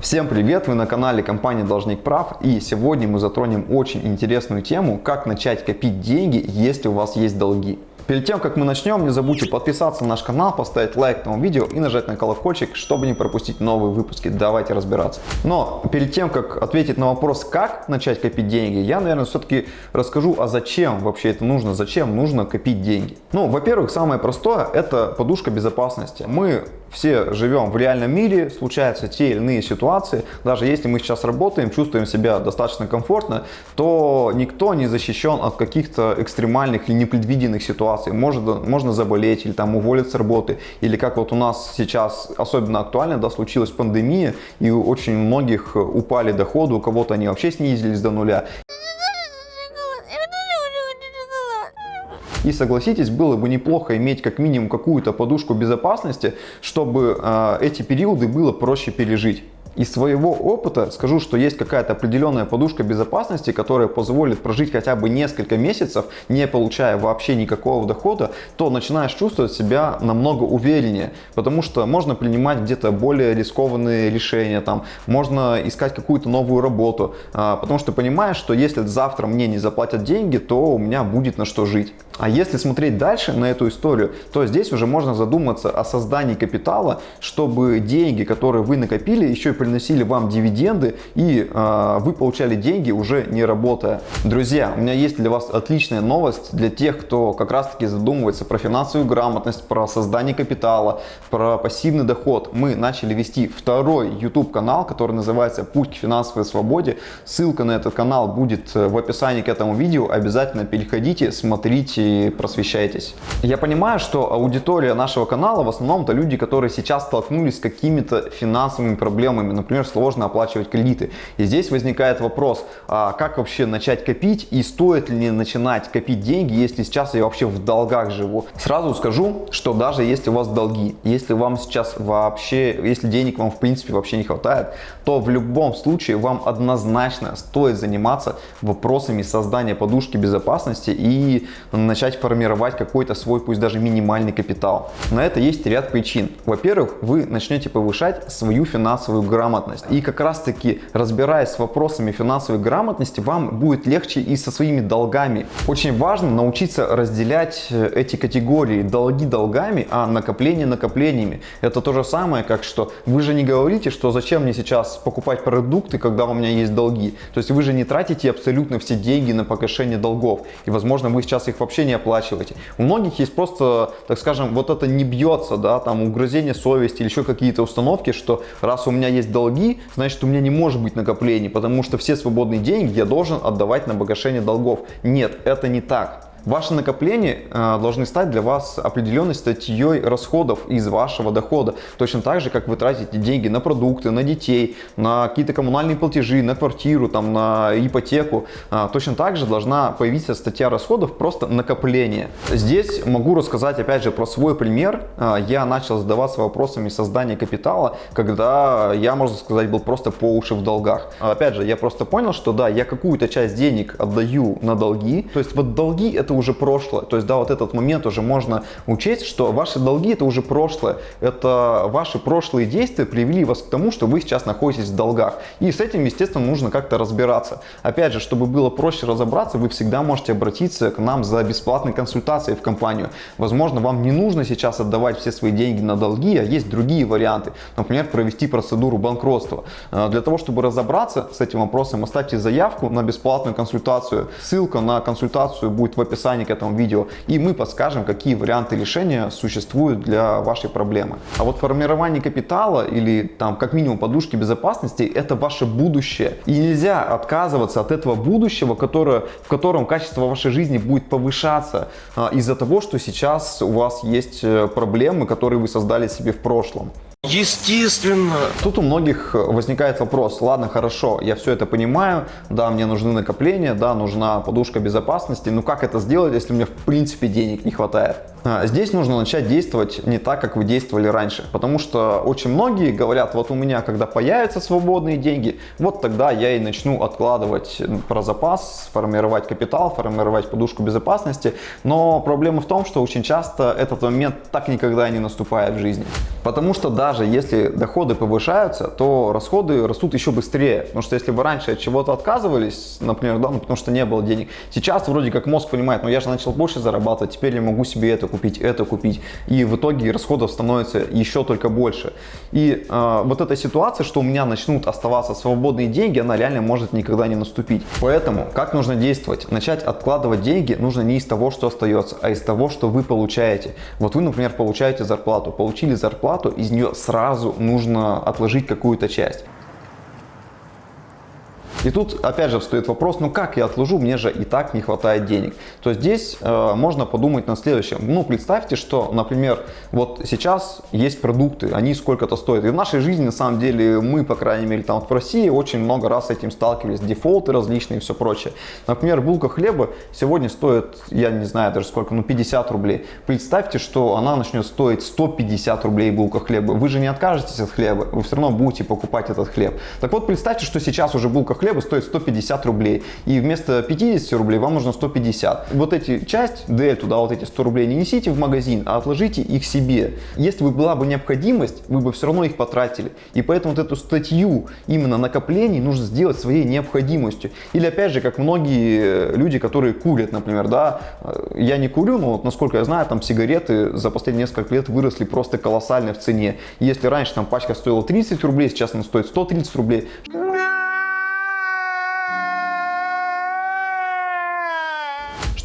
Всем привет! Вы на канале компании Должник Прав и сегодня мы затронем очень интересную тему, как начать копить деньги, если у вас есть долги. Перед тем, как мы начнем, не забудьте подписаться на наш канал, поставить лайк этому видео и нажать на колокольчик, чтобы не пропустить новые выпуски. Давайте разбираться. Но перед тем, как ответить на вопрос, как начать копить деньги, я, наверное, все-таки расскажу, а зачем вообще это нужно, зачем нужно копить деньги. Ну, во-первых, самое простое – это подушка безопасности. Мы все живем в реальном мире, случаются те или иные ситуации. Даже если мы сейчас работаем, чувствуем себя достаточно комфортно, то никто не защищен от каких-то экстремальных или непредвиденных ситуаций. Можно, можно заболеть или там уволиться с работы. Или как вот у нас сейчас особенно актуально, да, случилась пандемия, и у очень многих упали доходы, у кого-то они вообще снизились до нуля. И согласитесь, было бы неплохо иметь как минимум какую-то подушку безопасности, чтобы э, эти периоды было проще пережить. Из своего опыта скажу, что есть какая-то определенная подушка безопасности, которая позволит прожить хотя бы несколько месяцев, не получая вообще никакого дохода, то начинаешь чувствовать себя намного увереннее, потому что можно принимать где-то более рискованные решения, там, можно искать какую-то новую работу, а, потому что понимаешь, что если завтра мне не заплатят деньги, то у меня будет на что жить. А если смотреть дальше на эту историю, то здесь уже можно задуматься о создании капитала, чтобы деньги, которые вы накопили, еще и приносили вам дивиденды и э, вы получали деньги уже не работая. Друзья, у меня есть для вас отличная новость для тех, кто как раз таки задумывается про финансовую грамотность, про создание капитала, про пассивный доход. Мы начали вести второй YouTube канал, который называется «Путь к финансовой свободе». Ссылка на этот канал будет в описании к этому видео. Обязательно переходите, смотрите просвещайтесь. Я понимаю, что аудитория нашего канала в основном это люди, которые сейчас столкнулись с какими-то финансовыми проблемами, например, сложно оплачивать кредиты. И здесь возникает вопрос, а как вообще начать копить и стоит ли начинать копить деньги, если сейчас я вообще в долгах живу. Сразу скажу, что даже если у вас долги, если вам сейчас вообще, если денег вам в принципе вообще не хватает, то в любом случае вам однозначно стоит заниматься вопросами создания подушки безопасности и начать формировать какой-то свой, пусть даже минимальный капитал. На это есть ряд причин. Во-первых, вы начнете повышать свою финансовую грамотность. И как раз таки, разбираясь с вопросами финансовой грамотности, вам будет легче и со своими долгами. Очень важно научиться разделять э, эти категории долги долгами, а накопление накоплениями. Это то же самое, как что вы же не говорите, что зачем мне сейчас покупать продукты, когда у меня есть долги. То есть вы же не тратите абсолютно все деньги на погашение долгов. И возможно вы сейчас их вообще не оплачиваете. У многих есть просто, так скажем, вот это не бьется, да, там угрызение совести или еще какие-то установки, что раз у меня есть долги, значит у меня не может быть накоплений, потому что все свободные деньги я должен отдавать на погашение долгов. Нет, это не так. Ваши накопления э, должны стать для вас определенной статьей расходов из вашего дохода. Точно так же, как вы тратите деньги на продукты, на детей, на какие-то коммунальные платежи, на квартиру, там, на ипотеку. Э, точно так же должна появиться статья расходов, просто накопление. Здесь могу рассказать опять же про свой пример. Э, я начал задаваться вопросами создания капитала, когда я, можно сказать, был просто по уши в долгах. Опять же, я просто понял, что да, я какую-то часть денег отдаю на долги. То есть вот долги это это уже прошлое. То есть, да, вот этот момент уже можно учесть, что ваши долги это уже прошлое. Это ваши прошлые действия привели вас к тому, что вы сейчас находитесь в долгах. И с этим, естественно, нужно как-то разбираться. Опять же, чтобы было проще разобраться, вы всегда можете обратиться к нам за бесплатной консультацией в компанию. Возможно, вам не нужно сейчас отдавать все свои деньги на долги, а есть другие варианты. Например, провести процедуру банкротства. Э, для того, чтобы разобраться с этим вопросом, оставьте заявку на бесплатную консультацию. Ссылка на консультацию будет в описании описании к этому видео, и мы подскажем, какие варианты решения существуют для вашей проблемы. А вот формирование капитала или там как минимум подушки безопасности – это ваше будущее. И нельзя отказываться от этого будущего, которое, в котором качество вашей жизни будет повышаться а, из-за того, что сейчас у вас есть э, проблемы, которые вы создали себе в прошлом. Естественно. Тут у многих возникает вопрос, ладно, хорошо, я все это понимаю, да, мне нужны накопления, да, нужна подушка безопасности, но как это сделать, если мне в принципе денег не хватает? А, здесь нужно начать действовать не так, как вы действовали раньше, потому что очень многие говорят, вот у меня, когда появятся свободные деньги, вот тогда я и начну откладывать про запас, формировать капитал, формировать подушку безопасности, но проблема в том, что очень часто этот момент так никогда не наступает в жизни. Потому что даже если доходы повышаются, то расходы растут еще быстрее, потому что если вы раньше от чего-то отказывались, например, да, ну, потому что не было денег, сейчас вроде как мозг понимает, ну я же начал больше зарабатывать, теперь я могу себе это купить, это купить. И в итоге расходов становится еще только больше. И э, вот эта ситуация, что у меня начнут оставаться свободные деньги, она реально может никогда не наступить. Поэтому как нужно действовать? Начать откладывать деньги нужно не из того, что остается, а из того, что вы получаете. Вот вы, например, получаете зарплату. Получили зарплату, из нее сразу нужно отложить какую-то часть. И тут опять же встает вопрос, ну как я отложу, мне же и так не хватает денег. То здесь э, можно подумать на следующем. Ну представьте, что, например, вот сейчас есть продукты, они сколько-то стоят. И в нашей жизни на самом деле мы, по крайней мере, там в России очень много раз с этим сталкивались, дефолты различные и все прочее. Например, булка хлеба сегодня стоит, я не знаю даже сколько, ну 50 рублей. Представьте, что она начнет стоить 150 рублей булка хлеба. Вы же не откажетесь от хлеба, вы все равно будете покупать этот хлеб. Так вот, представьте, что сейчас уже булка хлеба хлеба стоит 150 рублей. И вместо 50 рублей вам нужно 150. Вот эти часть, дельту, да, вот эти 100 рублей не несите в магазин, а отложите их себе. Если бы была бы необходимость, вы бы все равно их потратили. И поэтому вот эту статью именно накоплений нужно сделать своей необходимостью. Или опять же, как многие люди, которые курят, например, да, я не курю, но вот, насколько я знаю, там сигареты за последние несколько лет выросли просто колоссально в цене. Если раньше там пачка стоила 30 рублей, сейчас она стоит 130 рублей.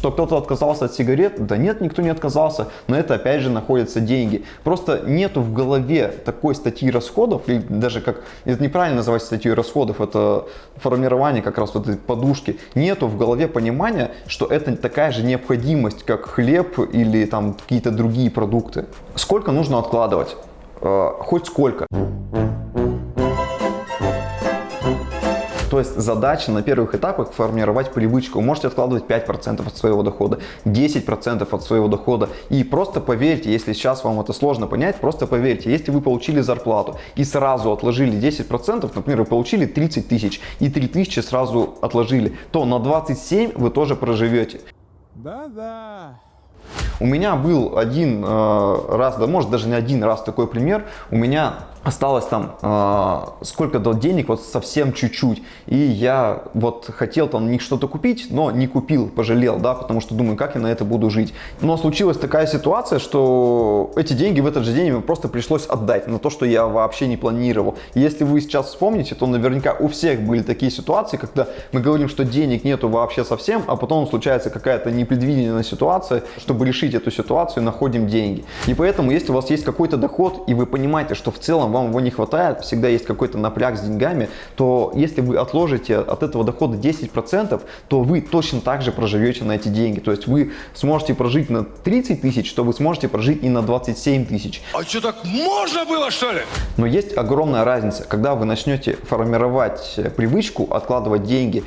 Что кто-то отказался от сигарет? Да нет, никто не отказался, но это опять же находятся деньги. Просто нету в голове такой статьи расходов, или даже как, это неправильно называть статьей расходов, это формирование как раз вот этой подушки. Нету в голове понимания, что это такая же необходимость, как хлеб или там какие-то другие продукты. Сколько нужно откладывать? Э, хоть сколько. То есть задача на первых этапах формировать привычку. Вы можете откладывать 5% от своего дохода, 10% от своего дохода. И просто поверьте, если сейчас вам это сложно понять, просто поверьте, если вы получили зарплату и сразу отложили 10%, например, вы получили 30 тысяч и 3 тысячи сразу отложили, то на 27 вы тоже проживете. Да-да. У меня был один э, раз, да может даже не один раз такой пример. У меня осталось там э, сколько-то денег, вот совсем чуть-чуть. И я вот хотел там них что-то купить, но не купил, пожалел, да, потому что думаю, как я на это буду жить. Но случилась такая ситуация, что эти деньги в этот же день мне просто пришлось отдать на то, что я вообще не планировал. Если вы сейчас вспомните, то наверняка у всех были такие ситуации, когда мы говорим, что денег нету вообще совсем, а потом случается какая-то непредвиденная ситуация, чтобы решить эту ситуацию, находим деньги. И поэтому, если у вас есть какой-то доход, и вы понимаете, что в целом вам его не хватает, всегда есть какой-то напряг с деньгами, то если вы отложите от этого дохода 10%, то вы точно так же проживете на эти деньги. То есть вы сможете прожить на 30 тысяч, что вы сможете прожить и на 27 тысяч. А что так можно было что ли? Но есть огромная разница, когда вы начнете формировать привычку откладывать деньги,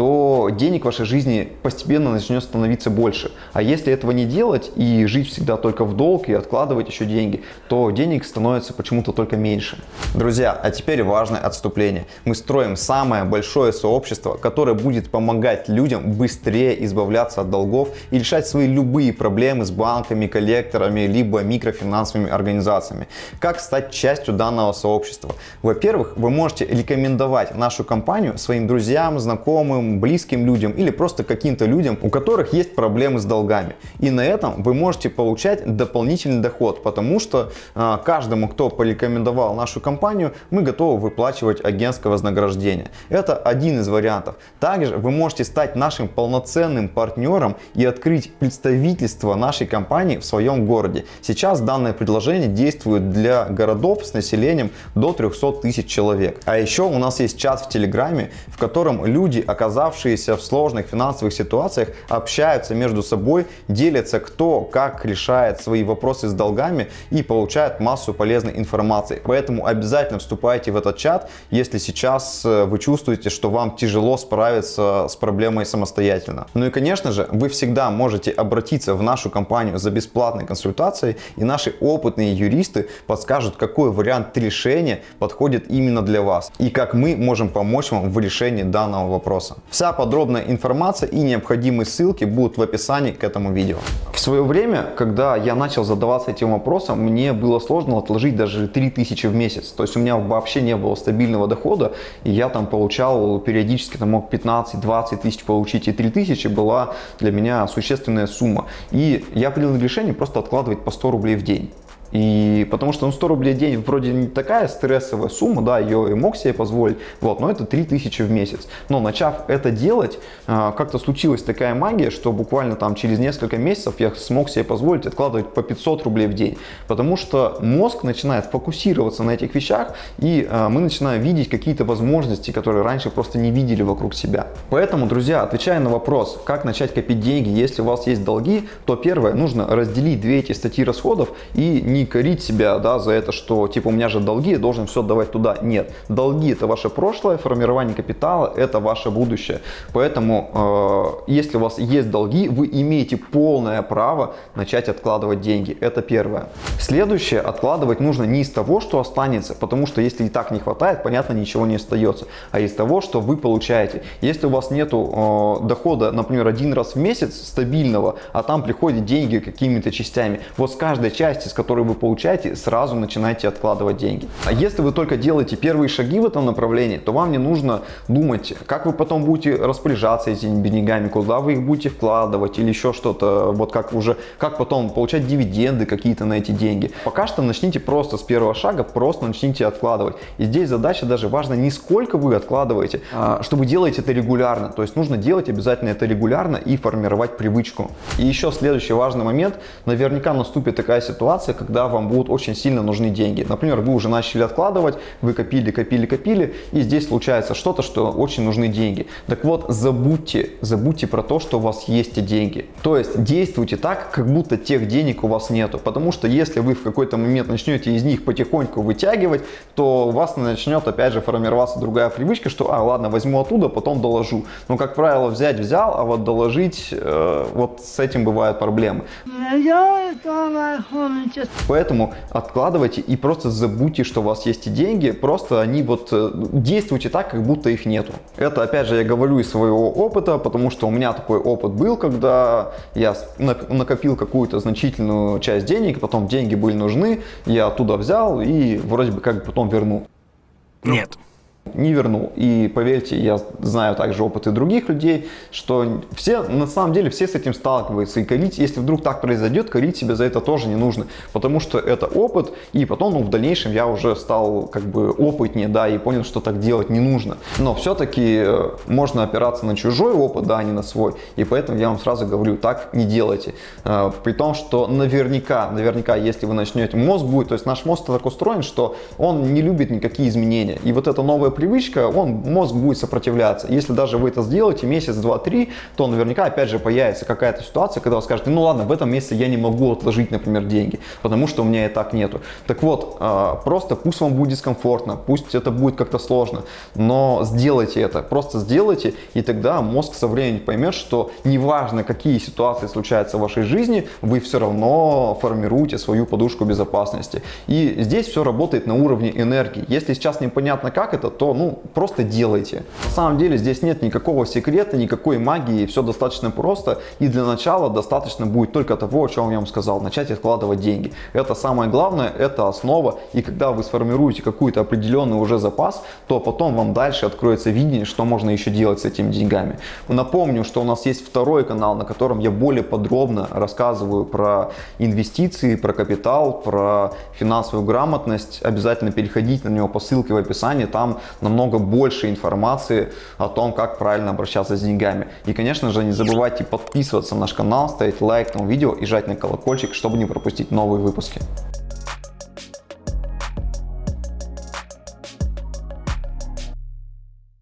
то денег в вашей жизни постепенно начнет становиться больше. А если этого не делать и жить всегда только в долг и откладывать еще деньги, то денег становится почему-то только меньше. Друзья, а теперь важное отступление. Мы строим самое большое сообщество, которое будет помогать людям быстрее избавляться от долгов и решать свои любые проблемы с банками, коллекторами, либо микрофинансовыми организациями. Как стать частью данного сообщества? Во-первых, вы можете рекомендовать нашу компанию своим друзьям, знакомым, близким людям или просто каким-то людям, у которых есть проблемы с долгами. И на этом вы можете получать дополнительный доход, потому что э, каждому, кто порекомендовал нашу компанию, мы готовы выплачивать агентское вознаграждение. Это один из вариантов. Также вы можете стать нашим полноценным партнером и открыть представительство нашей компании в своем городе. Сейчас данное предложение действует для городов с населением до 300 тысяч человек. А еще у нас есть чат в Телеграме, в котором люди оказываются оказавшиеся в сложных финансовых ситуациях, общаются между собой, делятся кто как решает свои вопросы с долгами и получают массу полезной информации. Поэтому обязательно вступайте в этот чат, если сейчас э, вы чувствуете, что вам тяжело справиться с проблемой самостоятельно. Ну и конечно же, вы всегда можете обратиться в нашу компанию за бесплатной консультацией и наши опытные юристы подскажут, какой вариант решения подходит именно для вас и как мы можем помочь вам в решении данного вопроса. Вся подробная информация и необходимые ссылки будут в описании к этому видео. В свое время, когда я начал задаваться этим вопросом, мне было сложно отложить даже 3000 в месяц. То есть у меня вообще не было стабильного дохода, и я там получал периодически, там мог 15-20 тысяч получить, и 3000 была для меня существенная сумма. И я принял решение просто откладывать по 100 рублей в день. И потому что ну, 100 рублей в день вроде не такая стрессовая сумма, да, ее и мог себе позволить, вот, но это 3000 в месяц. Но начав это делать, а, как-то случилась такая магия, что буквально там через несколько месяцев я смог себе позволить откладывать по 500 рублей в день. Потому что мозг начинает фокусироваться на этих вещах, и а, мы начинаем видеть какие-то возможности, которые раньше просто не видели вокруг себя. Поэтому, друзья, отвечая на вопрос, как начать копить деньги, если у вас есть долги, то первое, нужно разделить две эти статьи расходов и не не корить себя да, за это, что типа у меня же долги, я должен все отдавать туда. Нет, долги это ваше прошлое, формирование капитала это ваше будущее. Поэтому, э, если у вас есть долги, вы имеете полное право начать откладывать деньги. Это первое. Следующее, откладывать нужно не из того, что останется, потому что если и так не хватает, понятно, ничего не остается, а из того, что вы получаете. Если у вас нету э, дохода, например, один раз в месяц стабильного, а там приходят деньги какими-то частями, вот с каждой части, с которой вы вы получаете, сразу начинайте откладывать деньги. А если вы только делаете первые шаги в этом направлении, то вам не нужно думать, как вы потом будете распоряжаться этими деньгами, куда вы их будете вкладывать или еще что-то, вот как уже, как потом получать дивиденды какие-то на эти деньги. Пока что начните просто с первого шага, просто начните откладывать. И здесь задача даже важна не сколько вы откладываете, а что вы делаете это регулярно. То есть нужно делать обязательно это регулярно и формировать привычку. И еще следующий важный момент, наверняка наступит такая ситуация, когда когда вам будут очень сильно нужны деньги. Например, вы уже начали откладывать, вы копили, копили, копили, и здесь случается что-то, что очень нужны деньги. Так вот, забудьте, забудьте про то, что у вас есть эти деньги. То есть действуйте так, как будто тех денег у вас нету. Потому что если вы в какой-то момент начнете из них потихоньку вытягивать, то у вас начнет опять же формироваться другая привычка, что, а, ладно, возьму оттуда, потом доложу. Но, как правило, взять взял, а вот доложить, э, вот с этим бывают проблемы. Поэтому откладывайте и просто забудьте, что у вас есть и деньги, просто они вот э, действуйте так, как будто их нету. Это опять же я говорю из своего опыта, потому что у меня такой опыт был, когда я накопил какую-то значительную часть денег, потом деньги были нужны, я оттуда взял и вроде бы как потом вернул. Нет не вернул. И поверьте, я знаю также опыты других людей, что все, на самом деле, все с этим сталкиваются. И корить, если вдруг так произойдет, корить себя за это тоже не нужно. Потому что это опыт, и потом, ну, в дальнейшем я уже стал как бы опытнее, да, и понял, что так делать не нужно. Но все-таки э, можно опираться на чужой опыт, да, а не на свой. И поэтому я вам сразу говорю, так не делайте. Э, при том, что наверняка, наверняка, если вы начнете, мозг будет, то есть наш мозг так устроен, что он не любит никакие изменения. И вот это новое привычка, он, мозг будет сопротивляться. Если даже вы это сделаете месяц, два, три, то наверняка опять же появится какая-то ситуация, когда вы скажете, ну ладно, в этом месяце я не могу отложить, например, деньги, потому что у меня и так нету. Так вот, а, просто пусть вам будет дискомфортно, пусть это будет как-то сложно, но сделайте это, просто сделайте, и тогда мозг со временем поймет, что неважно, какие ситуации случаются в вашей жизни, вы все равно формируете свою подушку безопасности. И здесь все работает на уровне энергии. Если сейчас непонятно как это, то ну, просто делайте. На самом деле здесь нет никакого секрета, никакой магии, все достаточно просто. И для начала достаточно будет только того, о чем я вам сказал, начать откладывать деньги. Это самое главное, это основа. И когда вы сформируете какой-то определенный уже запас, то потом вам дальше откроется видение, что можно еще делать с этими деньгами. Напомню, что у нас есть второй канал, на котором я более подробно рассказываю про инвестиции, про капитал, про финансовую грамотность. Обязательно переходите на него по ссылке в описании, там намного больше информации о том, как правильно обращаться с деньгами. И, конечно же, не забывайте подписываться на наш канал, ставить лайк этому видео и жать на колокольчик, чтобы не пропустить новые выпуски.